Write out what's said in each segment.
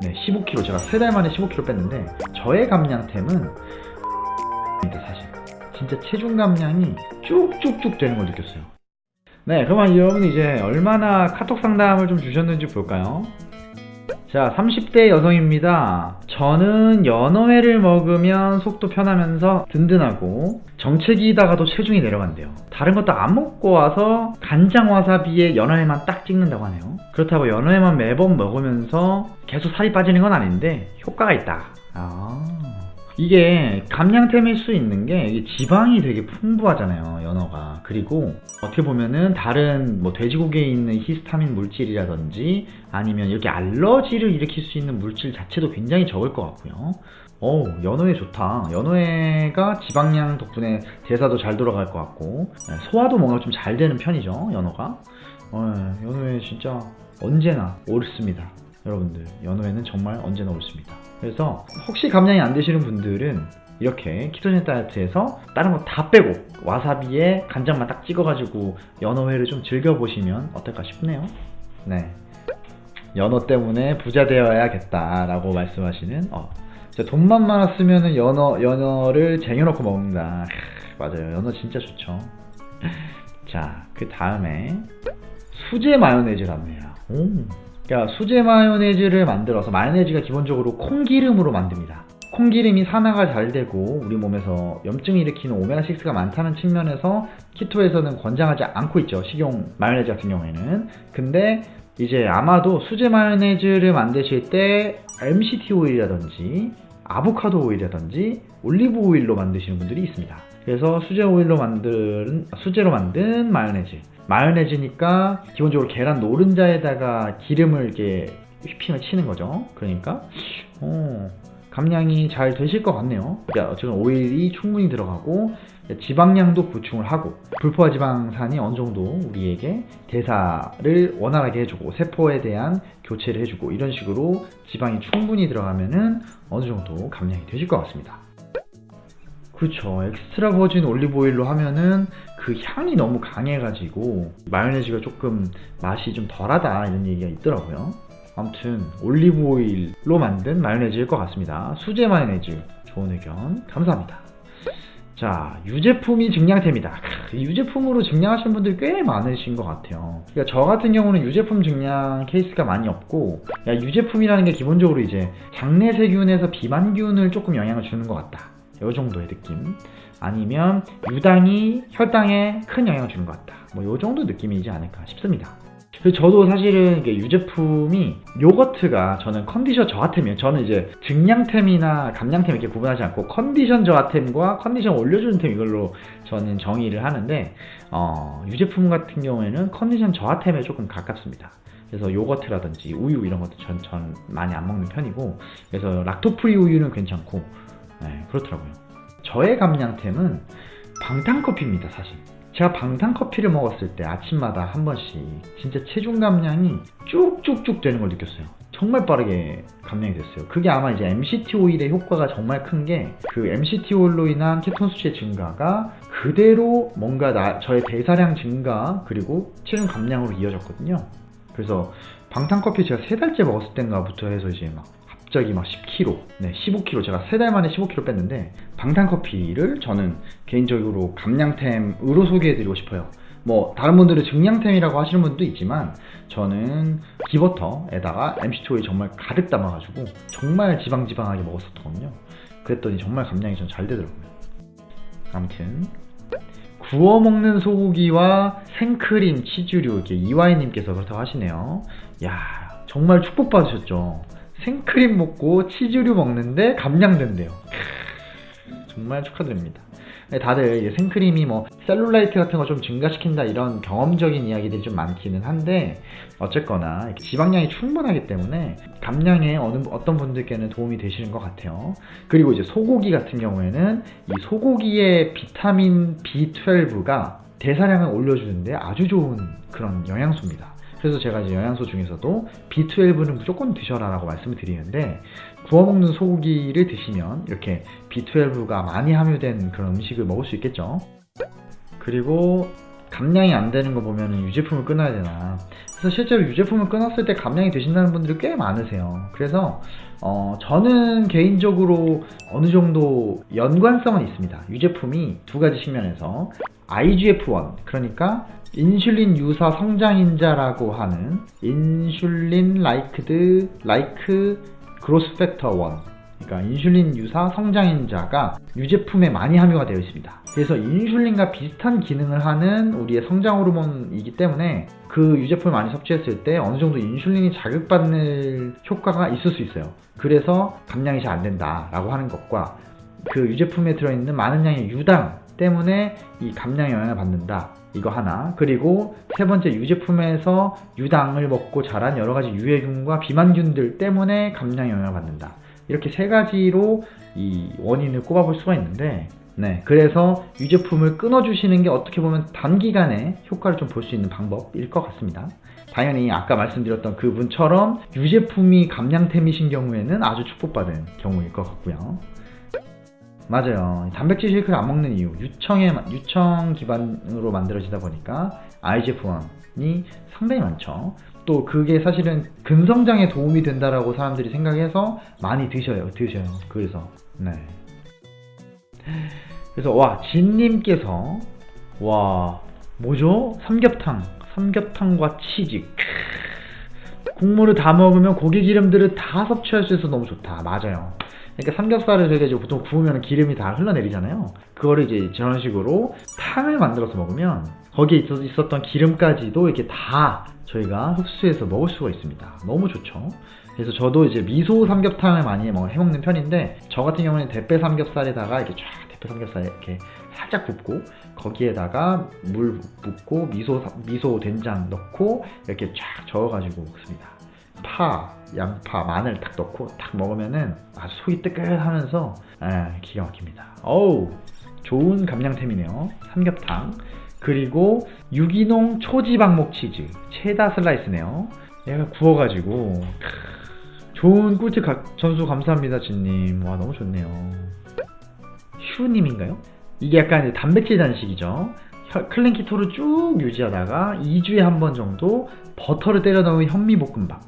네 15kg 제가 세달 만에 15kg 뺐는데 저의 감량템은 사실 진짜 체중 감량이 쭉쭉쭉 되는 걸 느꼈어요. 네 그러면 여러분 이제 얼마나 카톡 상담을 좀 주셨는지 볼까요 자 30대 여성입니다. 저는 연어회를 먹으면 속도 편하면서 든든하고 정체기다가도 체중이 내려간대요. 다른 것도 안 먹고 와서 간장 와사비에 연어회만 딱 찍는다고 하네요. 그렇다고 연어회만 매번 먹으면서 계속 살이 빠지는 건 아닌데 효과가 있다. 아 이게 감량템일 수 있는 게 지방이 되게 풍부하잖아요 연어가. 그리고 어떻게 보면은 다른 뭐 돼지고기에 있는 히스타민 물질이라든지 아니면 이렇게 알러지를 일으킬 수 있는 물질 자체도 굉장히 적을 것 같고요. 어 연어회 좋다. 연어회가 지방량 덕분에 대사도 잘 돌아갈 것 같고 네, 소화도 뭔가 좀 잘 되는 편이죠 연어가. 어, 연어회 진짜 언제나 옳습니다 여러분들 연어회는 정말 언제나 옳습니다. 그래서 혹시 감량이 안 되시는 분들은 이렇게 키토젠 다이어트에서 다른 거 다 빼고 와사비에 간장만 딱 찍어가지고 연어회를 좀 즐겨보시면 어떨까 싶네요. 네. 연어 때문에 부자 되어야겠다 라고 말씀하시는 어, 돈만 많았으면 연어, 연어를 쟁여놓고 먹는다. 크, 맞아요. 연어 진짜 좋죠. 자 그 다음에 수제 마요네즈랍니다 오. 그러니까 수제 마요네즈를 만들어서 마요네즈가 기본적으로 콩기름으로 만듭니다. 콩기름이 산화가 잘 되고 우리 몸에서 염증을 일으키는 오메가6가 많다는 측면에서 키토에서는 권장하지 않고 있죠. 식용 마요네즈 같은 경우에는. 근데 이제 아마도 수제 마요네즈를 만드실 때 MCT 오일이라든지 아보카도 오일이라든지 올리브 오일로 만드시는 분들이 있습니다. 그래서 수제 오일로 만든 수제로 만든 마요네즈 마요네즈니까 기본적으로 계란 노른자에다가 기름을 이렇게 휘핑을 치는 거죠. 그러니까 어, 감량이 잘 되실 것 같네요. 그러니까 어쨌든 오일이 충분히 들어가고 지방량도 보충을 하고 불포화 지방산이 어느 정도 우리에게 대사를 원활하게 해주고 세포에 대한 교체를 해주고 이런 식으로 지방이 충분히 들어가면은 어느 정도 감량이 되실 것 같습니다. 그렇죠. extra virgin 올리브 오일로 하면은 그 향이 너무 강해가지고 마요네즈가 조금 맛이 좀 덜하다 이런 얘기가 있더라고요. 아무튼 올리브 오일로 만든 마요네즈일 것 같습니다. 수제 마요네즈 좋은 의견 감사합니다. 자 유제품이 증량템이다. 크, 유제품으로 증량하시는 분들이 꽤 많으신 것 같아요. 그러니까 저 같은 경우는 유제품 증량 케이스가 많이 없고 야, 유제품이라는 게 기본적으로 이제 장내 세균에서 비만균을 조금 영향을 주는 것 같다. 요 정도의 느낌. 아니면 유당이 혈당에 큰 영향을 주는 것 같다. 뭐 요 정도 느낌이지 않을까 싶습니다. 저도 사실은 이게 유제품이 요거트가 저는 컨디션 저하템이에요. 저는 이제 증량템이나 감량템 이렇게 구분하지 않고 컨디션 저하템과 컨디션 올려주는 템 이걸로 저는 정의를 하는데 어, 유제품 같은 경우에는 컨디션 저하템에 조금 가깝습니다. 그래서 요거트라든지 우유 이런 것도 전, 전 많이 안 먹는 편이고 그래서 락토프리 우유는 괜찮고 네, 그렇더라고요. 저의 감량템은 방탄커피입니다, 사실. 제가 방탄커피를 먹었을 때 아침마다 한 번씩 진짜 체중 감량이 쭉쭉쭉 되는 걸 느꼈어요. 정말 빠르게 감량이 됐어요. 그게 아마 이제 MCT 오일의 효과가 정말 큰 게 그 MCT 오일로 인한 케톤 수치의 증가가 그대로 뭔가 나, 저의 대사량 증가 그리고 체중 감량으로 이어졌거든요. 그래서 방탄커피 제가 세 달째 먹었을 때인가부터 해서 이제 막 갑자기 막 10kg, 네, 15kg 제가 세 달 만에 15kg 뺐는데 방탄커피를 저는 개인적으로 감량템으로 소개해드리고 싶어요. 뭐 다른 분들은 증량템이라고 하시는 분도 있지만 저는 기버터에다가 MCT 오일 정말 가득 담아가지고 정말 지방지방하게 먹었었거든요. 그랬더니 정말 감량이 좀잘 되더라고요. 아무튼 구워 먹는 소고기와 생크림, 치즈류 이렇게 이와이님께서 그렇다고 하시네요. 야 정말 축복받으셨죠. 생크림 먹고 치즈류 먹는데 감량된대요. 정말 축하드립니다. 네, 다들 생크림이 뭐 셀룰라이트 같은 거 좀 증가시킨다 이런 경험적인 이야기들이 좀 많기는 한데 어쨌거나 지방량이 충분하기 때문에 감량에 어느 어떤 분들께는 도움이 되시는 것 같아요. 그리고 이제 소고기 같은 경우에는 이 소고기의 비타민 B12가 대사량을 올려주는데 아주 좋은 그런 영양소입니다. 그래서 제가 이제 영양소 중에서도 B12는 무조건 드셔라 라고 말씀을 드리는데 구워 먹는 소고기를 드시면 이렇게 B12가 많이 함유된 그런 음식을 먹을 수 있겠죠. 그리고 감량이 안 되는 거 보면 유제품을 끊어야 되나. 그래서 실제로 유제품을 끊었을 때 감량이 되신다는 분들이 꽤 많으세요. 그래서 어, 저는 개인적으로 어느 정도 연관성은 있습니다. 유제품이 두 가지 측면에서 IGF-1 그러니까 인슐린 유사 성장인자라고 하는 insulin liked like growth factor 1 그러니까 인슐린 유사 성장인자가 유제품에 많이 함유가 되어 있습니다. 그래서 인슐린과 비슷한 기능을 하는 우리의 성장 호르몬이기 때문에 그 유제품을 많이 섭취했을 때 어느 정도 인슐린이 자극받는 효과가 있을 수 있어요. 그래서 감량이 잘 안 된다라고 하는 것과 그 유제품에 들어있는 많은 양의 유당 때문에 이 감량에 영향을 받는다. 이거 하나. 그리고 세 번째 유제품에서 유당을 먹고 자란 여러 가지 유해균과 비만균들 때문에 감량에 영향을 받는다. 이렇게 세 가지로 이 원인을 꼽아볼 수가 있는데 네, 그래서 유제품을 끊어주시는 게 어떻게 보면 단기간에 효과를 좀 볼 수 있는 방법일 것 같습니다. 당연히 아까 말씀드렸던 그분처럼 유제품이 감량템이신 경우에는 아주 축복받은 경우일 것 같고요. 맞아요. 단백질 쉐이크를 안 먹는 이유, 유청에, 유청 기반으로 만들어지다 보니까 IGF-1이 상당히 많죠. 또 그게 사실은 근성장에 도움이 된다라고 사람들이 생각해서 많이 드셔요. 드셔요. 그래서 네. 그래서 와 진님께서 와 뭐죠? 삼겹탕 삼겹탕과 치즈 크, 국물을 다 먹으면 고기 기름들을 다 섭취할 수 있어서 너무 좋다. 맞아요. 그러니까 삼겹살을 저희가 이제 보통 구우면 기름이 다 흘러내리잖아요. 그거를 이제 저런 식으로 탕을 만들어서 먹으면 거기에 있었던 기름까지도 이렇게 다 저희가 흡수해서 먹을 수가 있습니다. 너무 좋죠. 그래서 저도 이제 미소 삼겹탕을 많이 해먹는 편인데 저 같은 경우는 대패 삼겹살에다가 이렇게 쫙 대패 삼겹살 이렇게 살짝 굽고 거기에다가 물 붓고 미소 미소 된장 넣고 이렇게 쫙 저어가지고 먹습니다. 파, 양파, 마늘 딱 넣고 딱 먹으면은 아주 속이 뜨끈하면서 에, 기가 막힙니다. 어우 좋은 감량템이네요. 삼겹탕. 그리고 유기농 초지방목 치즈 체다 슬라이스네요. 얘가 구워가지고 크, 좋은 꿀팁 가, 전수 감사합니다 진님. 와 너무 좋네요. 휴님인가요? 이게 약간 단백질 단식이죠. clean keto를 쭉 유지하다가 2주에 한 번 정도 버터를 때려 넣은 현미볶음밥.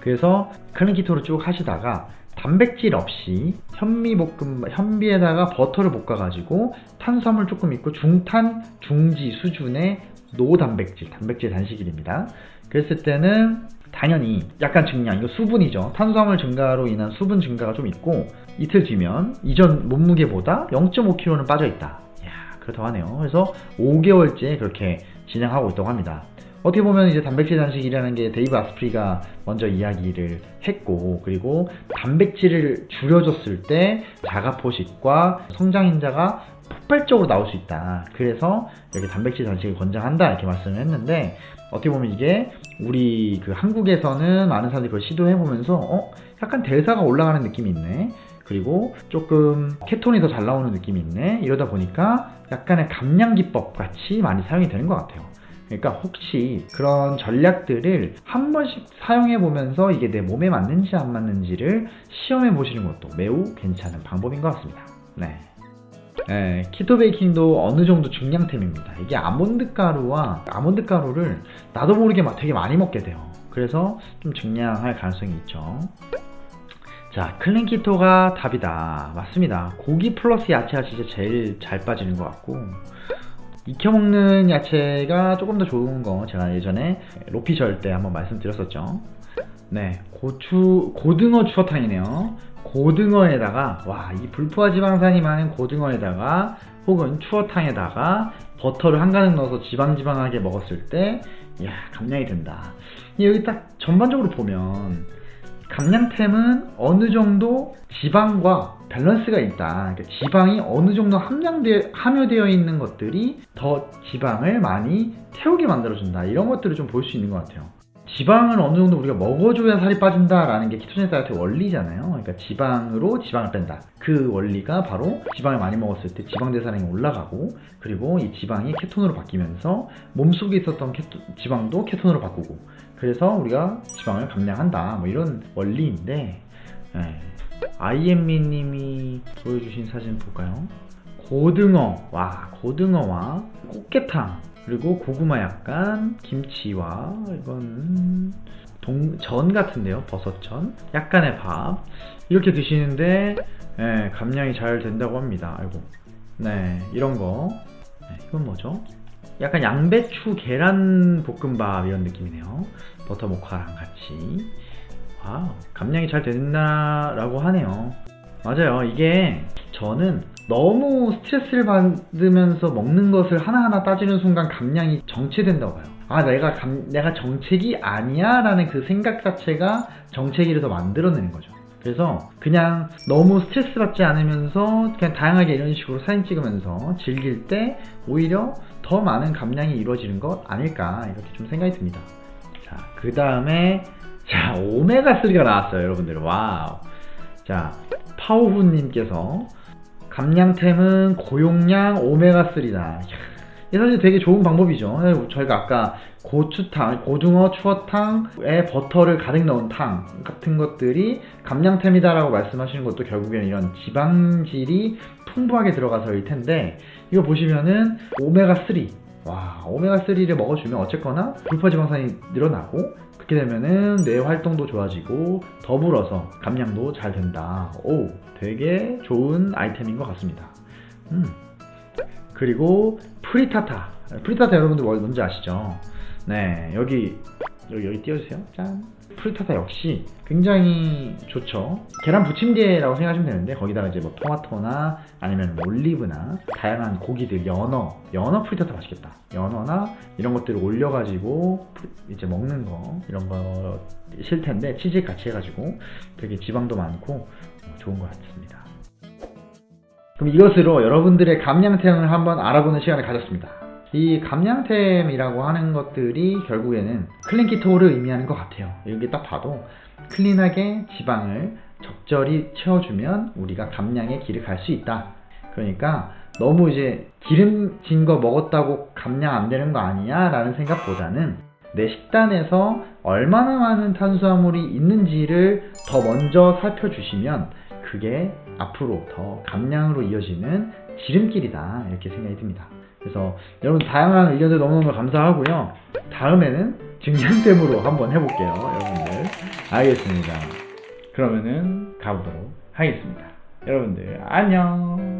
그래서 clean keto를 쭉 하시다가 단백질 없이 현미볶음 현미에다가 버터를 볶아가지고 탄수화물 조금 있고 중탄 중지 수준의 no단백질 단백질 단식일입니다. 그랬을 때는 당연히 약간 증량 이거 수분이죠. 탄수화물 증가로 인한 수분 증가가 좀 있고 이틀 뒤면 이전 몸무게보다 0.5kg는 빠져 있다. 이야 그렇다고 하네요. 그래서 5개월째 그렇게 진행하고 있다고 합니다. 어떻게 보면 이제 단백질 단식이라는 게 데이브 아스프리가 먼저 이야기를 했고 그리고 단백질을 줄여줬을 때 자가 포식과 성장인자가 폭발적으로 나올 수 있다. 그래서 여기 단백질 단식을 권장한다 이렇게 말씀을 했는데 어떻게 보면 이게 우리 그 한국에서는 많은 사람들이 그걸 시도해 보면서 어 약간 대사가 올라가는 느낌이 있네. 그리고 조금 케톤이 더 잘 나오는 느낌이 있네. 이러다 보니까 약간의 감량 기법 같이 많이 사용이 되는 것 같아요. 그러니까 혹시 그런 전략들을 한 번씩 사용해 보면서 이게 내 몸에 맞는지 안 맞는지를 시험해 보시는 것도 매우 괜찮은 방법인 것 같습니다. 네. 네, 키토 베이킹도 어느 정도 중량템입니다. 이게 아몬드 가루와 아몬드 가루를 나도 모르게 막 되게 많이 먹게 돼요. 그래서 좀 증량할 가능성이 있죠. 자, clean keto가 답이다. 맞습니다. 고기 플러스 야채가 진짜 제일 잘 빠지는 것 같고 익혀 먹는 야채가 조금 더 좋은 거 제가 예전에 로피셜 때 한번 말씀드렸었죠. 네 고추 고등어 추어탕이네요. 고등어에다가 와 이 불포화 지방산이 많은 고등어에다가 혹은 추어탕에다가 버터를 한 가득 넣어서 지방지방하게 먹었을 때 이야 감량이 된다. 여기 딱 전반적으로 보면 감량템은 어느 정도 지방과 밸런스가 있다. 그러니까 지방이 어느 정도 함량되, 함유되어 있는 것들이 더 지방을 많이 태우게 만들어준다. 이런 것들을 좀 볼 수 있는 것 같아요. 지방을 어느 정도 우리가 먹어줘야 살이 빠진다라는 게 키토제닉 다이어트 원리잖아요. 그러니까 지방으로 지방을 뺀다. 그 원리가 바로 지방을 많이 먹었을 때 지방 대사량이 올라가고 그리고 이 지방이 케톤으로 바뀌면서 몸속에 있었던 케토, 지방도 케톤으로 바꾸고 그래서 우리가 지방을 감량한다. 뭐 이런 원리인데 네. 아이엠미 님이 보여주신 사진 볼까요? 고등어, 와 고등어와 꽃게탕 그리고 고구마 약간, 김치와 이건 동, 전 같은데요. 버섯전. 약간의 밥. 이렇게 드시는데 예, 감량이 잘 된다고 합니다. 아이고. 네, 이런 거. 네, 이건 뭐죠? 약간 양배추 계란 볶음밥 이런 느낌이네요. 버터 모카랑 같이. wow, 감량이 잘 된다라고 하네요. 맞아요. 이게 저는 너무 스트레스를 받으면서 먹는 것을 하나하나 따지는 순간 감량이 정체된다고 봐요. 아, 내가 감, 내가 정체기 아니야 라는 그 생각 자체가 정체기를 더 만들어내는 거죠. 그래서 그냥 너무 스트레스 받지 않으면서 그냥 다양하게 이런 식으로 사진 찍으면서 즐길 때 오히려 더 많은 감량이 이루어지는 것 아닐까 이렇게 좀 생각이 듭니다. 자, 그 다음에 자, 오메가3가 나왔어요, 여러분들. wow. 자, 파오후님께서 감량템은 고용량 오메가3다. 이게 사실 되게 좋은 방법이죠. 저희가 아까 고추탕, 고등어 추어탕에 버터를 가득 넣은 탕 같은 것들이 감량템이다라고 말씀하시는 것도 결국에는 이런 지방질이 풍부하게 들어가서일 텐데 이거 보시면은 오메가3 와 오메가3를 먹어주면 어쨌거나 불포지방산이 늘어나고 그렇게 되면은 뇌 활동도 좋아지고 더불어서 감량도 잘 된다. 오 되게 좋은 아이템인 것 같습니다. 음. 그리고 frittata. frittata 여러분들 뭐- 뭔지 아시죠? 네 여기 여기, 여기 띄워주세요. 짠 frittata 역시 굉장히 좋죠. 계란 부침개라고 생각하시면 되는데 거기다가 이제 뭐 토마토나 아니면 뭐 올리브나 다양한 고기들 연어 연어 frittata 맛있겠다. 연어나 이런 것들을 올려가지고 이제 먹는 거 이런 거 싫텐데 치즈 같이 해가지고 되게 지방도 많고 어, 좋은 것 같습니다. 그럼 이것으로 여러분들의 감량템을 한번 알아보는 시간을 가졌습니다. 이 감량템이라고 하는 것들이 결국에는 클린 키토를 의미하는 것 같아요. 여기 딱 봐도 클린하게 지방을 적절히 채워주면 우리가 감량의 길을 갈 수 있다. 그러니까 너무 이제 기름진 거 먹었다고 감량 안 되는 거 아니야? 라는 생각보다는 내 식단에서 얼마나 많은 탄수화물이 있는지를 더 먼저 살펴주시면 그게 앞으로 더 감량으로 이어지는 지름길이다 이렇게 생각이 듭니다. 그래서 여러분 다양한 의견들 너무너무 감사하고요. 다음에는 증량템으로 한번 해볼게요, 여러분들. 알겠습니다. 그러면은 가보도록 하겠습니다. 여러분들 안녕.